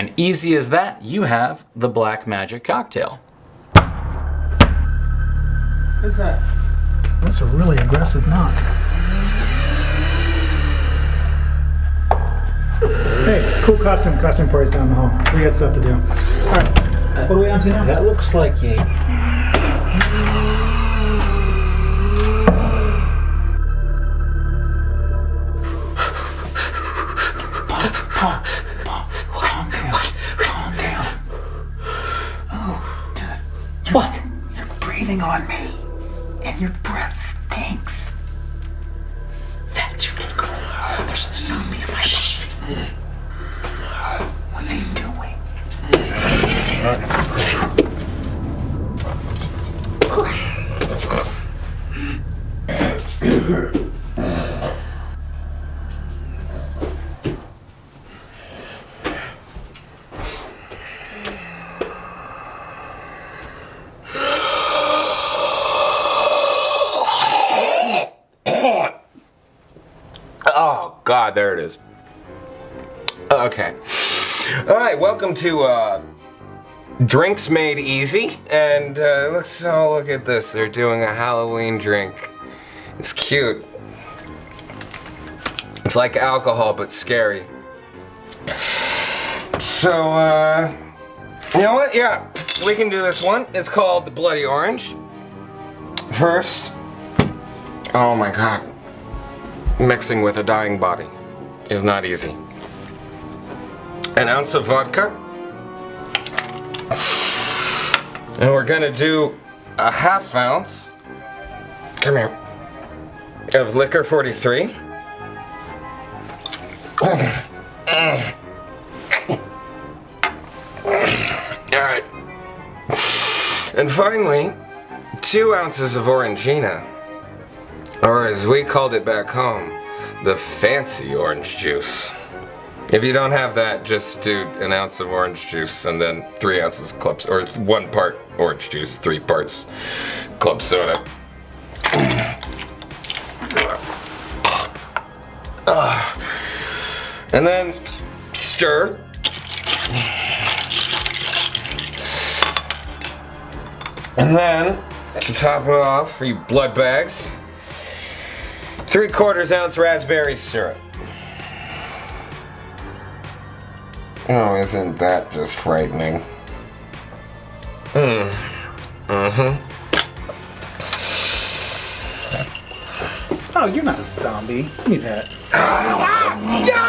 And easy as that, you have the Black Magic cocktail. What's that? That's a really aggressive knock. Hey, cool costume. Costume party's down the hall. We got stuff to do. All right. What are we on to now? That looks like a. Paul, Paul, calm down. Calm down. Oh, dude, What? you're breathing on me, and your breath stinks. That's your girl. There's a zombie in my shit. What's he doing? God, there it is. Okay. All right, welcome to uh, Drinks Made Easy. And uh, let's oh, look at this. They're doing a Halloween drink. It's cute. It's like alcohol, but scary. So, uh, you know what? Yeah, we can do this one. It's called the Bloody Orange. First, oh my God mixing with a dying body is not easy. An ounce of vodka. And we're gonna do a half ounce, come here, of Licor 43. Alright. And finally, two ounces of Orangina. Or as we called it back home, the fancy orange juice. If you don't have that, just do an ounce of orange juice and then three ounces club, or one part orange juice, three parts club soda. Ah. And then stir. And then, to top it off, for you blood bags, Three quarters ounce raspberry syrup. Oh, isn't that just frightening? Hmm. Mm-hmm. Oh, you're not a zombie. Give me that. Ah!